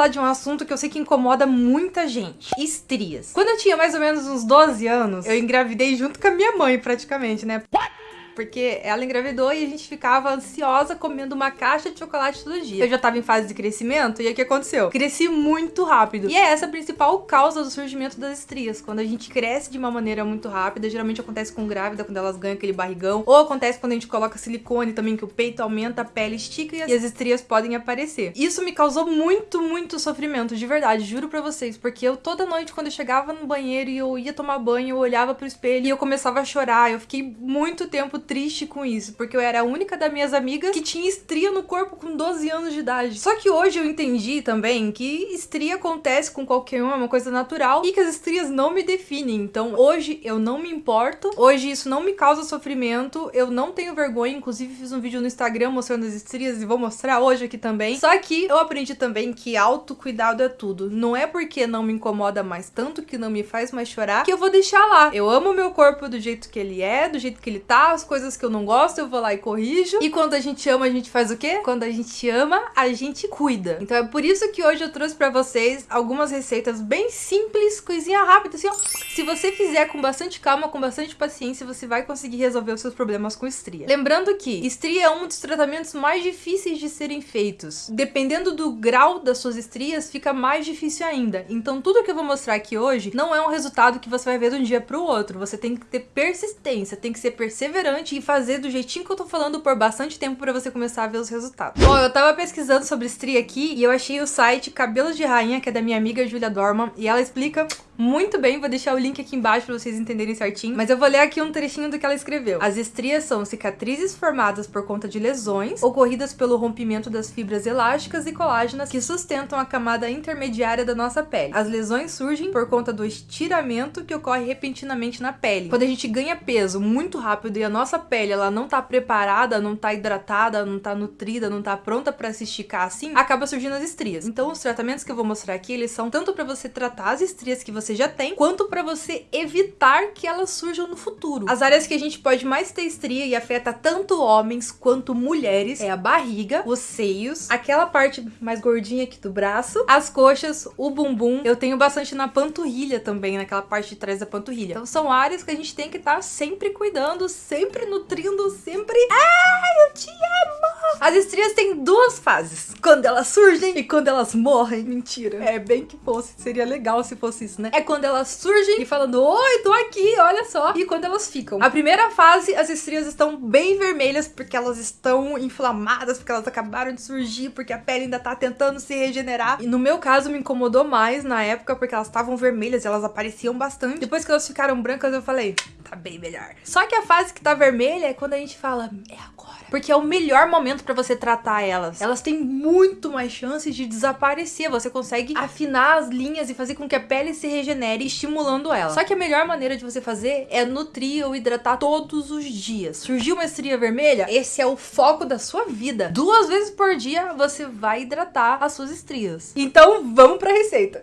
falar de um assunto que eu sei que incomoda muita gente. Estrias. Quando eu tinha mais ou menos uns 12 anos, eu engravidei junto com a minha mãe, praticamente, né? What? Porque ela engravidou e a gente ficava ansiosa comendo uma caixa de chocolate todo dia. Eu já tava em fase de crescimento e o que aconteceu? Cresci muito rápido. E é essa a principal causa do surgimento das estrias. Quando a gente cresce de uma maneira muito rápida, geralmente acontece com grávida, quando elas ganham aquele barrigão, ou acontece quando a gente coloca silicone também, que o peito aumenta, a pele estica e as estrias podem aparecer. Isso me causou muito, muito sofrimento, de verdade, juro pra vocês, porque eu toda noite, quando eu chegava no banheiro e eu ia tomar banho, eu olhava pro espelho e eu começava a chorar. Eu fiquei muito tempo triste com isso, porque eu era a única das minhas amigas que tinha estria no corpo com 12 anos de idade. Só que hoje eu entendi também que estria acontece com qualquer um, é uma coisa natural e que as estrias não me definem. Então hoje eu não me importo, hoje isso não me causa sofrimento, eu não tenho vergonha, inclusive fiz um vídeo no Instagram mostrando as estrias e vou mostrar hoje aqui também. Só que eu aprendi também que autocuidado é tudo. Não é porque não me incomoda mais tanto, que não me faz mais chorar, que eu vou deixar lá. Eu amo meu corpo do jeito que ele é, do jeito que ele tá, as coisas que eu não gosto, eu vou lá e corrijo. E quando a gente ama, a gente faz o quê? Quando a gente ama, a gente cuida. Então é por isso que hoje eu trouxe pra vocês algumas receitas bem simples, coisinha rápida, assim, ó. Se você fizer com bastante calma, com bastante paciência, você vai conseguir resolver os seus problemas com estria. Lembrando que estria é um dos tratamentos mais difíceis de serem feitos. Dependendo do grau das suas estrias, fica mais difícil ainda. Então tudo que eu vou mostrar aqui hoje não é um resultado que você vai ver de um dia pro outro. Você tem que ter persistência, tem que ser perseverante e fazer do jeitinho que eu tô falando por bastante tempo pra você começar a ver os resultados. Bom, eu tava pesquisando sobre estria aqui e eu achei o site Cabelos de Rainha, que é da minha amiga Julia Dorman, e ela explica muito bem, vou deixar o link aqui embaixo pra vocês entenderem certinho, mas eu vou ler aqui um trechinho do que ela escreveu. As estrias são cicatrizes formadas por conta de lesões, ocorridas pelo rompimento das fibras elásticas e colágenas que sustentam a camada intermediária da nossa pele. As lesões surgem por conta do estiramento que ocorre repentinamente na pele. Quando a gente ganha peso muito rápido e a nossa pele ela não tá preparada, não tá hidratada, não tá nutrida, não tá pronta para se esticar assim, acaba surgindo as estrias. Então os tratamentos que eu vou mostrar aqui, eles são tanto para você tratar as estrias que você você já tem, quanto para você evitar que elas surjam no futuro. As áreas que a gente pode mais ter estria e afeta tanto homens quanto mulheres é a barriga, os seios, aquela parte mais gordinha aqui do braço, as coxas, o bumbum. Eu tenho bastante na panturrilha também, naquela parte de trás da panturrilha. Então são áreas que a gente tem que estar tá sempre cuidando, sempre nutrindo, sempre... Ai, eu te amo! As estrias têm duas fases. Quando elas surgem e quando elas morrem. Mentira. É bem que fosse. Seria legal se fosse isso, né? É quando elas surgem e falando, oi, tô aqui, olha só. E quando elas ficam. A primeira fase, as estrias estão bem vermelhas porque elas estão inflamadas, porque elas acabaram de surgir, porque a pele ainda tá tentando se regenerar. E no meu caso, me incomodou mais na época porque elas estavam vermelhas e elas apareciam bastante. Depois que elas ficaram brancas, eu falei, tá bem melhor. Só que a fase que tá vermelha é quando a gente fala, é agora. Porque é o melhor momento para você tratar elas. Elas têm muito mais chances de desaparecer. Você consegue afinar as linhas e fazer com que a pele se regenere, estimulando ela. Só que a melhor maneira de você fazer é nutrir ou hidratar todos os dias. Surgiu uma estria vermelha? Esse é o foco da sua vida. Duas vezes por dia você vai hidratar as suas estrias. Então vamos para a receita.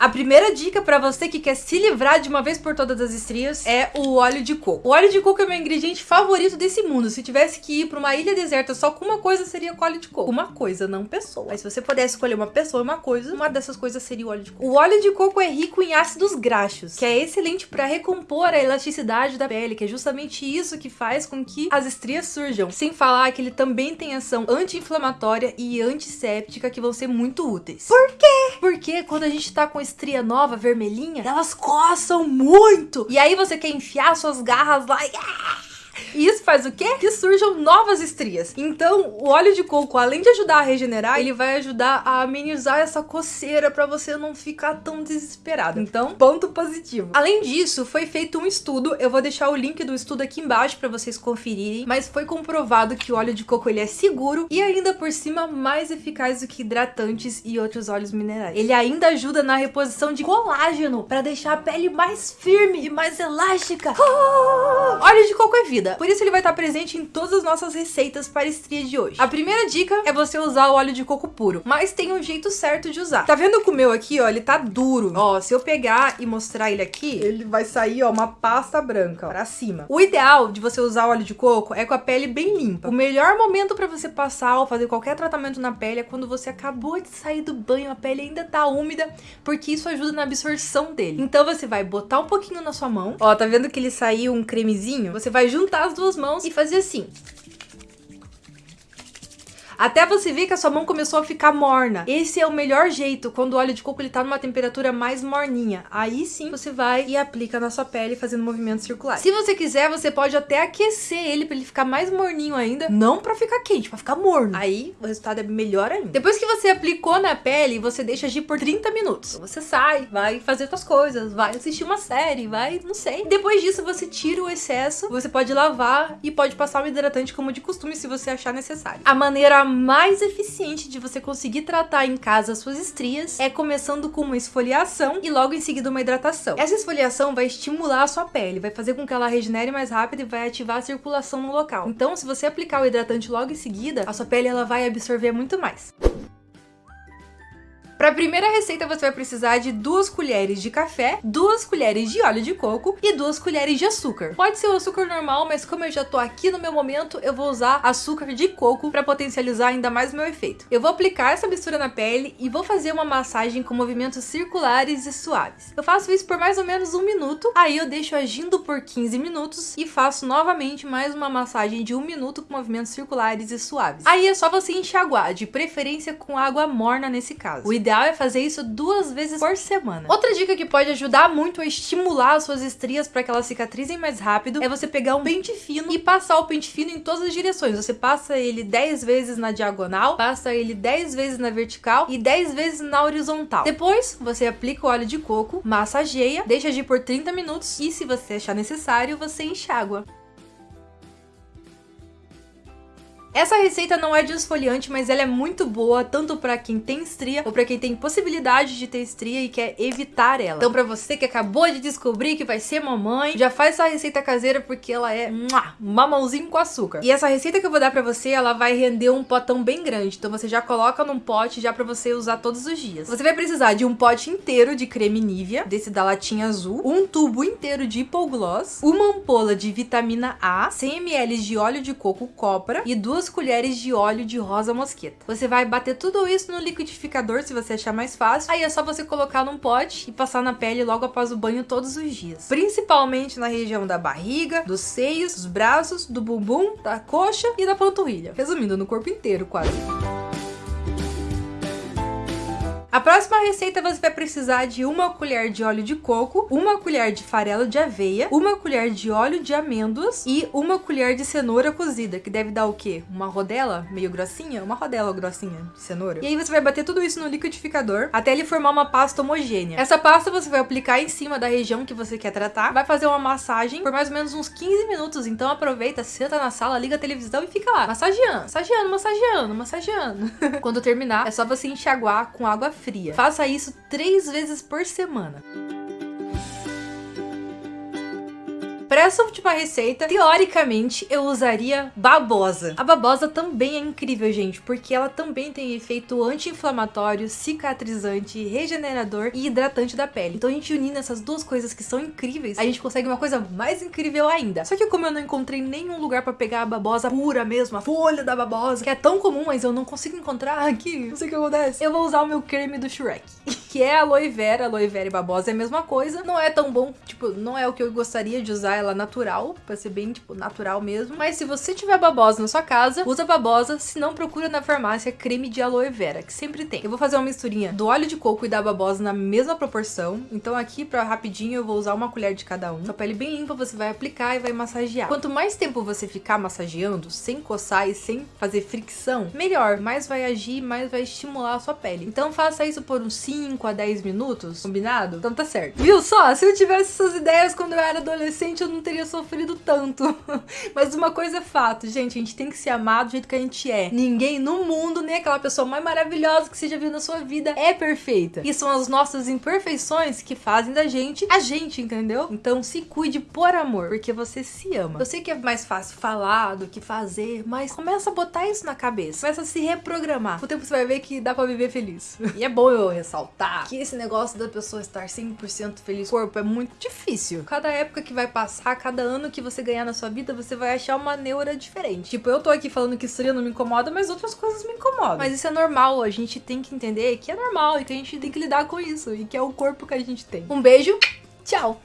A primeira dica para você que quer se livrar de uma vez por todas das estrias é o óleo de coco. O óleo de coco é meu ingrediente favorito desse mundo. Se tivesse que ir para uma ilha deserta só com uma coisa, seria com óleo de coco. Uma coisa, não pessoa. Mas se você pudesse escolher uma pessoa e uma coisa, uma dessas coisas seria o óleo de coco. O óleo de coco é rico em ácidos graxos, que é excelente para recompor a elasticidade da pele, que é justamente isso que faz com que as estrias surjam. Sem falar que ele também tem ação anti-inflamatória e antisséptica que vão ser muito úteis. Por quê? Porque quando a gente tá com estria nova, vermelhinha, elas coçam muito. E aí você quer enfiar suas garras lá e... E isso faz o quê? Que surjam novas estrias. Então, o óleo de coco, além de ajudar a regenerar, ele vai ajudar a amenizar essa coceira para você não ficar tão desesperado. Então, ponto positivo. Além disso, foi feito um estudo, eu vou deixar o link do estudo aqui embaixo para vocês conferirem, mas foi comprovado que o óleo de coco ele é seguro e ainda por cima mais eficaz do que hidratantes e outros óleos minerais. Ele ainda ajuda na reposição de colágeno para deixar a pele mais firme e mais elástica. Oh! Óleo de coco é vida. Por isso ele vai estar presente em todas as nossas receitas para estria de hoje. A primeira dica é você usar o óleo de coco puro, mas tem um jeito certo de usar. Tá vendo que o meu aqui, ó, ele tá duro. Ó, se eu pegar e mostrar ele aqui, ele vai sair, ó, uma pasta branca, ó, pra cima. O ideal de você usar óleo de coco é com a pele bem limpa. O melhor momento para você passar ou fazer qualquer tratamento na pele é quando você acabou de sair do banho, a pele ainda tá úmida, porque isso ajuda na absorção dele. Então você vai botar um pouquinho na sua mão. Ó, tá vendo que ele saiu um cremezinho? Você vai juntar as duas mãos e fazer assim. Até você ver que a sua mão começou a ficar morna. Esse é o melhor jeito, quando o óleo de coco ele tá numa temperatura mais morninha. Aí sim você vai e aplica na sua pele fazendo movimentos circulares. Se você quiser, você pode até aquecer ele pra ele ficar mais morninho ainda. Não pra ficar quente, pra ficar morno. Aí o resultado é melhor ainda. Depois que você aplicou na pele, você deixa agir por 30 minutos. Você sai, vai fazer suas coisas, vai assistir uma série, vai, não sei. Depois disso, você tira o excesso, você pode lavar e pode passar um hidratante como de costume se você achar necessário. A maneira mais eficiente de você conseguir tratar em casa as suas estrias é começando com uma esfoliação e logo em seguida uma hidratação. Essa esfoliação vai estimular a sua pele, vai fazer com que ela regenere mais rápido e vai ativar a circulação no local. Então, se você aplicar o hidratante logo em seguida, a sua pele ela vai absorver muito mais. Para a primeira receita, você vai precisar de duas colheres de café, duas colheres de óleo de coco e duas colheres de açúcar. Pode ser o açúcar normal, mas como eu já tô aqui no meu momento, eu vou usar açúcar de coco para potencializar ainda mais o meu efeito. Eu vou aplicar essa mistura na pele e vou fazer uma massagem com movimentos circulares e suaves. Eu faço isso por mais ou menos um minuto, aí eu deixo agindo por 15 minutos e faço novamente mais uma massagem de um minuto com movimentos circulares e suaves. Aí é só você enxaguar, de preferência com água morna nesse caso. O ideal ideal é fazer isso duas vezes por semana. Outra dica que pode ajudar muito a estimular as suas estrias para que elas cicatrizem mais rápido é você pegar um pente fino e passar o pente fino em todas as direções. Você passa ele 10 vezes na diagonal, passa ele 10 vezes na vertical e 10 vezes na horizontal. Depois, você aplica o óleo de coco, massageia, deixa agir por 30 minutos e se você achar necessário, você enxágua. Essa receita não é de esfoliante, mas ela é muito boa tanto para quem tem estria ou para quem tem possibilidade de ter estria e quer evitar ela. Então para você que acabou de descobrir que vai ser mamãe, já faz essa receita caseira porque ela é um mamãozinho com açúcar. E essa receita que eu vou dar para você, ela vai render um potão bem grande. Então você já coloca num pote já para você usar todos os dias. Você vai precisar de um pote inteiro de creme Nivea, desse da latinha azul, um tubo inteiro de hipogloss, uma ampola de vitamina A, 100 ml de óleo de coco copra e duas duas colheres de óleo de rosa mosqueta. Você vai bater tudo isso no liquidificador, se você achar mais fácil. Aí é só você colocar num pote e passar na pele logo após o banho todos os dias. Principalmente na região da barriga, dos seios, dos braços, do bumbum, da coxa e da panturrilha. Resumindo, no corpo inteiro quase. A próxima receita você vai precisar de uma colher de óleo de coco, uma colher de farelo de aveia, uma colher de óleo de amêndoas e uma colher de cenoura cozida, que deve dar o quê? Uma rodela meio grossinha? Uma rodela grossinha de cenoura. E aí você vai bater tudo isso no liquidificador até ele formar uma pasta homogênea. Essa pasta você vai aplicar em cima da região que você quer tratar, vai fazer uma massagem por mais ou menos uns 15 minutos, então aproveita, senta na sala, liga a televisão e fica lá, massageando, massageando, massageando, massageando. Quando terminar, é só você enxaguar com água fria. Faça isso três vezes por semana. Para essa última receita, teoricamente, eu usaria babosa. A babosa também é incrível, gente, porque ela também tem efeito anti-inflamatório, cicatrizante, regenerador e hidratante da pele. Então a gente unindo essas duas coisas que são incríveis, a gente consegue uma coisa mais incrível ainda. Só que como eu não encontrei nenhum lugar para pegar a babosa pura mesmo, a folha da babosa, que é tão comum, mas eu não consigo encontrar aqui, não sei o que acontece, eu vou usar o meu creme do Shrek, que é aloe vera, aloe vera e babosa é a mesma coisa, não é tão bom, tipo, não é o que eu gostaria de usar ela natural, pra ser bem, tipo, natural mesmo. Mas se você tiver babosa na sua casa, usa babosa, se não procura na farmácia creme de aloe vera, que sempre tem. Eu vou fazer uma misturinha do óleo de coco e da babosa na mesma proporção. Então aqui, pra rapidinho, eu vou usar uma colher de cada um. Sua pele bem limpa, você vai aplicar e vai massagear. Quanto mais tempo você ficar massageando, sem coçar e sem fazer fricção, melhor. Mais vai agir, mais vai estimular a sua pele. Então faça isso por uns 5 a 10 minutos, combinado? Então tá certo. Viu só? Se eu tivesse essas ideias quando eu era adolescente, eu não teria sofrido tanto. Mas uma coisa é fato, gente, a gente tem que se amar do jeito que a gente é. Ninguém no mundo, nem aquela pessoa mais maravilhosa que você já viu na sua vida, é perfeita. E são as nossas imperfeições que fazem da gente a gente, entendeu? Então se cuide por amor, porque você se ama. Eu sei que é mais fácil falar do que fazer, mas começa a botar isso na cabeça. Começa a se reprogramar. O tempo você vai ver que dá pra viver feliz. e é bom eu ressaltar que esse negócio da pessoa estar 100% feliz com o corpo é muito difícil. Cada época que vai passar, cada ano que você ganhar na sua vida, você vai achar uma neura diferente. Tipo, eu tô aqui falando que isso não me incomoda, mas outras coisas me incomodam. Mas isso é normal, a gente tem que entender que é normal e que a gente tem que lidar com isso e que é o corpo que a gente tem. Um beijo, tchau!